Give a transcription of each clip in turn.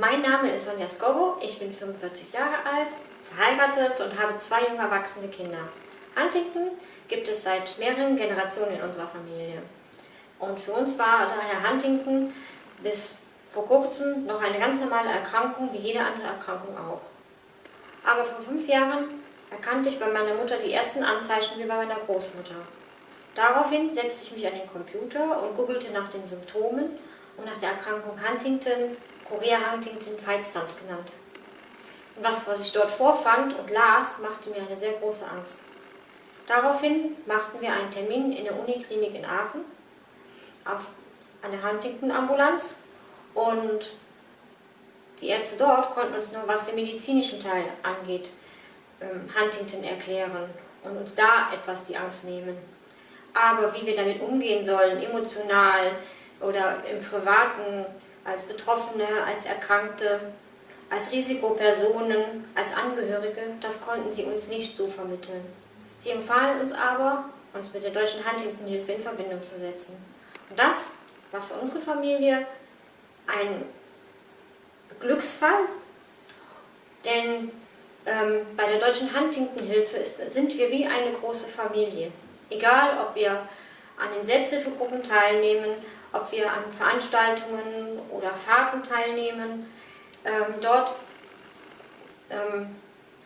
Mein Name ist Sonja Skobo, ich bin 45 Jahre alt, verheiratet und habe zwei jung erwachsene Kinder. Huntington gibt es seit mehreren Generationen in unserer Familie. Und für uns war daher Huntington bis vor kurzem noch eine ganz normale Erkrankung, wie jede andere Erkrankung auch. Aber vor fünf Jahren erkannte ich bei meiner Mutter die ersten Anzeichen wie bei meiner Großmutter. Daraufhin setzte ich mich an den Computer und googelte nach den Symptomen und nach der Erkrankung Huntington, Korea Huntington, Feitstanz genannt. Und das, was ich dort vorfand und las, machte mir eine sehr große Angst. Daraufhin machten wir einen Termin in der Uniklinik in Aachen auf, an der Huntington-Ambulanz und die Ärzte dort konnten uns nur, was den medizinischen Teil angeht, ähm, Huntington erklären und uns da etwas die Angst nehmen. Aber wie wir damit umgehen sollen, emotional oder im Privaten, als Betroffene, als Erkrankte, als Risikopersonen, als Angehörige, das konnten sie uns nicht so vermitteln. Sie empfahlen uns aber, uns mit der Deutschen Huntington-Hilfe in Verbindung zu setzen. Und das war für unsere Familie ein Glücksfall, denn ähm, bei der Deutschen Huntington-Hilfe sind wir wie eine große Familie. Egal, ob wir an den Selbsthilfegruppen teilnehmen, ob wir an Veranstaltungen oder Fahrten teilnehmen, ähm, dort ähm,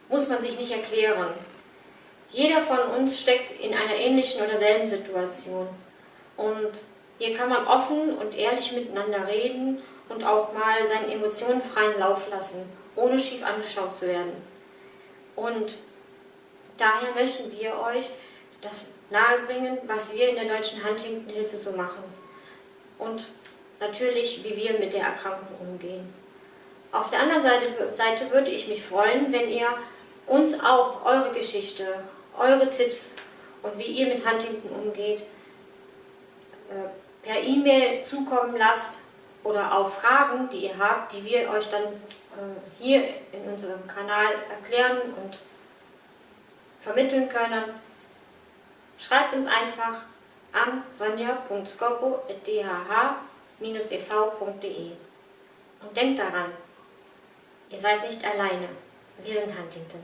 muss man sich nicht erklären. Jeder von uns steckt in einer ähnlichen oder selben Situation. Und hier kann man offen und ehrlich miteinander reden und auch mal seinen Emotionen freien Lauf lassen, ohne schief angeschaut zu werden. Und daher möchten wir euch das nahebringen, was wir in der Deutschen Huntington-Hilfe so machen. Und natürlich, wie wir mit der Erkrankung umgehen. Auf der anderen Seite, Seite würde ich mich freuen, wenn ihr uns auch eure Geschichte, eure Tipps und wie ihr mit Huntington umgeht, äh, per E-Mail zukommen lasst oder auch Fragen, die ihr habt, die wir euch dann äh, hier in unserem Kanal erklären und vermitteln können. Schreibt uns einfach an sonja.scopo.dhh-ev.de und denkt daran, ihr seid nicht alleine, wir sind Huntington.